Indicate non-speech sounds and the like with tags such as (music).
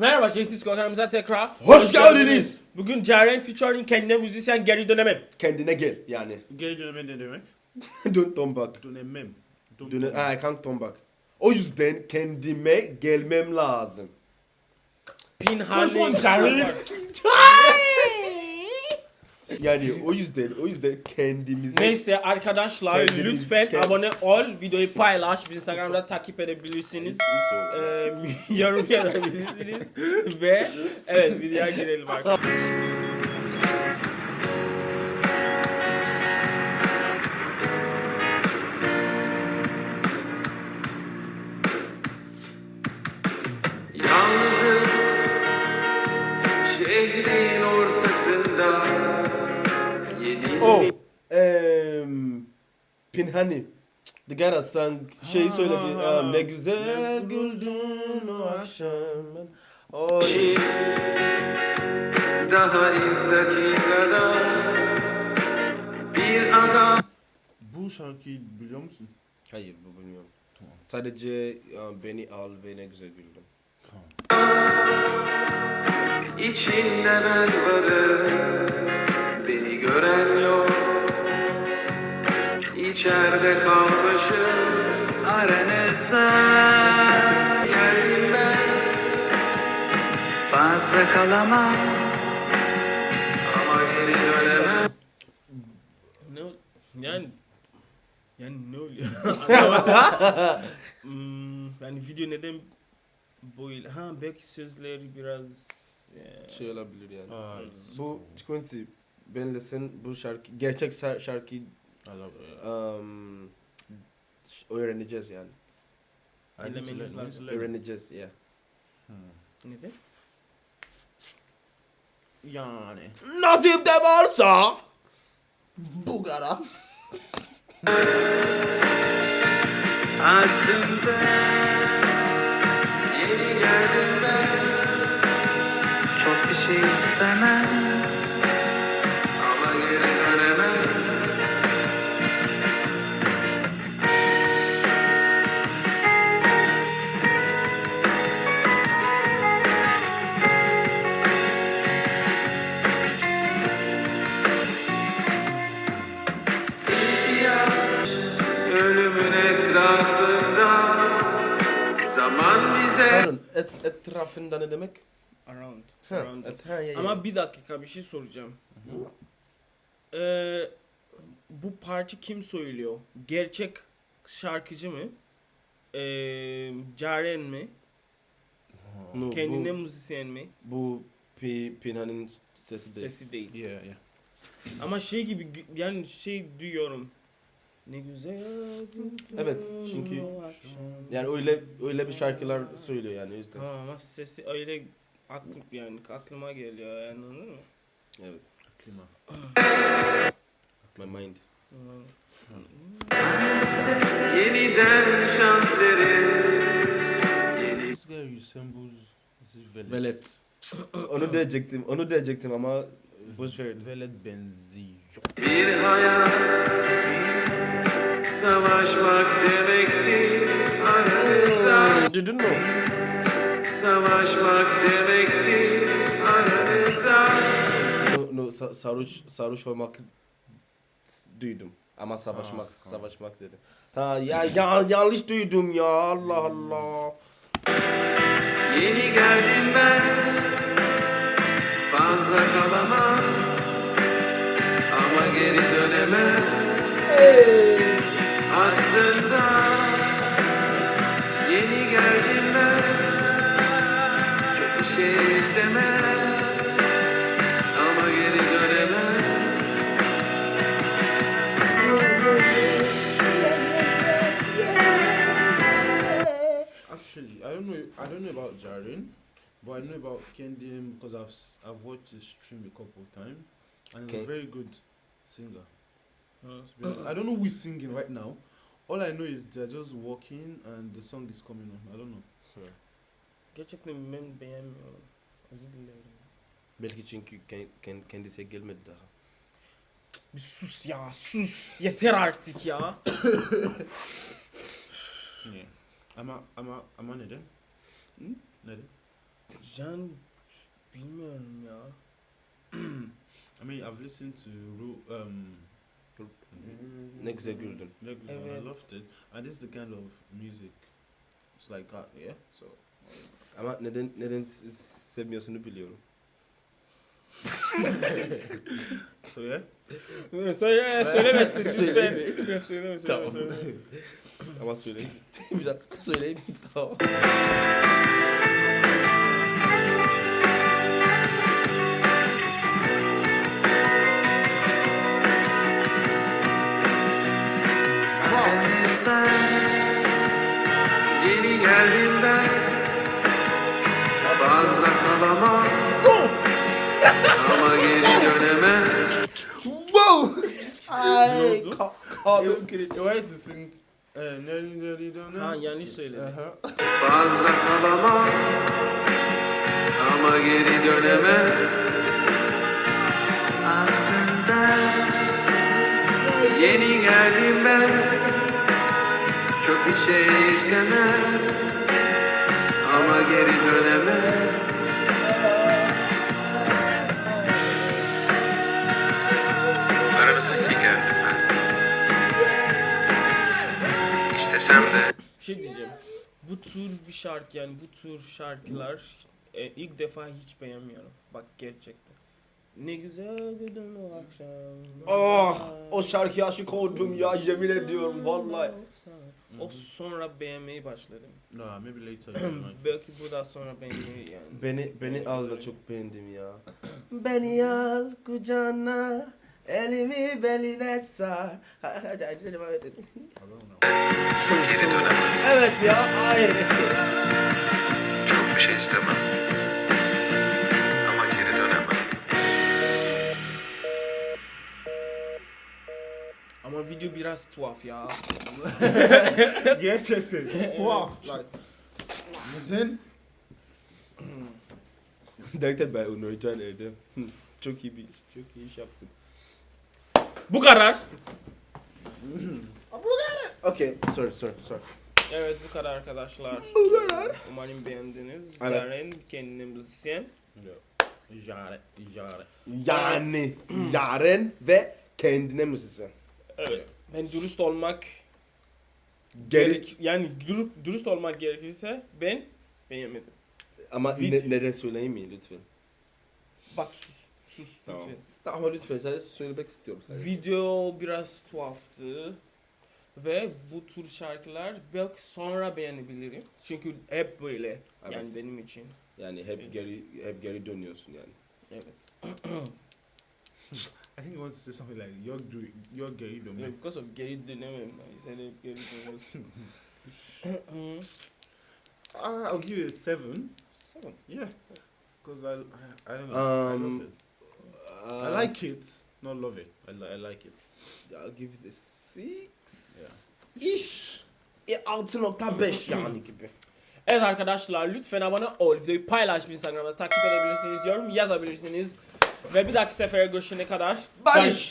Merhaba Cengiz kanalımıza tekrar. Hoş geldiniz. Bugün Ceren featuring kendine müzisyen geri dönemem. Kendine gel yani. Geri döneme ne demek? (laughs) Dön ton bak. Dönemem. Dön- Dön ha, kan ton bak. O yüzden kendime gelmem lazım. Pinhani. Ceren. (laughs) Yani o yüzden o yüzden kendimize Neyse arkadaşlar Kendiniz- lütfen kend- abone ol, videoyu paylaş, bizi Instagram'da takip edebilirsiniz. Ee, (laughs) yorum yazabilirsiniz ve evet videoya girelim arkadaşlar. Pinhani. The sang şeyi söyledi. ha, um, ha. ne güzel güldün o akşam. Bir daha ilk dakikada bir adam Bu şarkıyı biliyor musun? Hayır bu bilmiyorum. Sadece um, beni al ve ne güzel güldüm. içinde ben varım beni gören yok İçeride kalmışım. Aranızda geldim ben. Fazla kalamam. Ama geri dönemem. Ne yani yani ne oluyor? (laughs) Hmm, yani video neden böyle ha belki sözleri biraz e, Şey olabilir yani. Aa, Bu Quincy benle sen bu şarkı gerçek şar- şarkıyı I love it. um, öğreneceğiz yani. Learn- lazım. Öğreneceğiz ya. neden? Yani. Nasip de varsa Bugara. Aslında Zaman bize et, etrafında ne demek? Around. Ha, around et, ha, ya, ya. Ama bir dakika bir şey soracağım. Ee, bu parça kim söylüyor? Gerçek şarkıcı mı? Ee, Caren mi? No, Kendine bu, müzisyen mi? bu Pi, Pinha'nın sesi değil. Sesi değil. Yeah, yeah. Ama şey gibi yani şey duyuyorum. Ne güzel. Evet, çünkü-. Yani öyle öyle bir şarkılar söylüyor yani o yüzden. Tamam ama sesi öyle aklım yani aklıma geliyor yani anladın mı? Evet. Klima. My mind. yeniden şans verin Yeni. Velet. onu diyecektim. Onu diyecektim ama boş ver. Velet benziyor. bir hayat Savaşmak demektir aranızda Duydun mu? Savaşmak demektir aranızda No, no, sa- sarhoş, sarhoş olmak duydum. Ama savaşmak, ah. savaşmak dedim. Ha ya, ya yanlış duydum ya Allah Allah. Yeni geldim ben Fazla kalamam Ama geri dönemem. Aslında I know about Kendi M because I've I've watched his stream a couple of times, and he's Okay. a very good singer. Hı. Honest. I don't know who is singing right now. All I know is they're just walking and the song is coming on. I don't know. Gerçekten ben beğenmiyorum. Özür dilerim. Belki çünkü ken- ken- kendisi gelmedi daha. Bir sus ya sus. Yeter artık ya. (coughs) (coughs) Yeah. Ama ama ama neden? Hmm? Neden? Can bilmiyorum ya. I mean, I've listened to Ru- um, Ne güzel güldün. Leguan, Evet. I loved it, and this is the kind of music. It's like that, yeah. So Ama neden neden s- sevmiyorsun (laughs) biliyorum. so yeah. Söyle, söylemesin lütfen. Söyleme. Yok, söyleme, söyleme, Tamam. söyleme. Ama söyleyeyim. bir dakika söyleyeyim. Tamam. Whoa! Ay, oldu? ka- kalbim You kırıldı. you Nelly Nelly don't know? Ha yanlış söyledim. Uh-huh. Fazla kalamam Ama geri dönemem Aslında Yeni geldim ben Çok bir şey istemem Ama geri dönemem İstesem de Bir şey diyeceğim. Bu tür bir şarkı yani bu tür şarkılar e, ilk defa hiç beğenmiyorum. Bak gerçekten. Ne güzel gidin o akşam. Ah, o şarkıya aşık oldum ya yemin ediyorum vallahi. O sonra beğenmeyi başladım. No, maybe later. Belki buradan sonra beğenmeyi yani. Beni beni al da çok beğendim ya. (clears throat) Beni al kucağına elimi beline sar. Geri dönemem evet ya ay. Çok bir şey istemem Ama geri dönemem Ama video biraz tuhaf ya. (laughs) Gerçekten. Like. And then Derken ben onu rica ederim. çok iyi bir çok iyi iş yaptın. Bu kadar. Okay, sorry, sorry, sorry. Evet bu kadar arkadaşlar. Umarım beğendiniz. Evet. Ceren kendine müzisyen. Jare, jare. Yani yaren (clears throat) ve kendine müzisyen. Evet. Ben dürüst olmak Gerek gerek yani dürü- dürüst olmak gerekirse ben beğenmedim. ama Vid- ne, neden söyleyeyim mi lütfen? Bak sus. Sus Tamam. lütfen. Ama lütfen sadece söylemek istiyorum. sadece. Video biraz tuhaftı. Ve bu tür şarkılar belki sonra beğenebilirim. Çünkü hep böyle. Evet. Yani benim için. Yani hep geri hep geri dönüyorsun yani. Evet. (clears throat) I think you want to say something like you're doing, you're gay, don't Yeah, you? because of geri dönemem. I said hep geri dönüyorsun. Uh, (laughs) I'll give it a seven. Seven. Yeah, because I, I, I don't know. I Um, love it. I like it, not love it. I, li- I like it. I'll give it a six. İş. E, 6.5 yani gibi. Evet arkadaşlar lütfen abone ol. Videoyu paylaş Instagram'da takip edebilirsiniz. Yorum yazabilirsiniz. Ve bir dahaki sefere görüşene kadar Barış.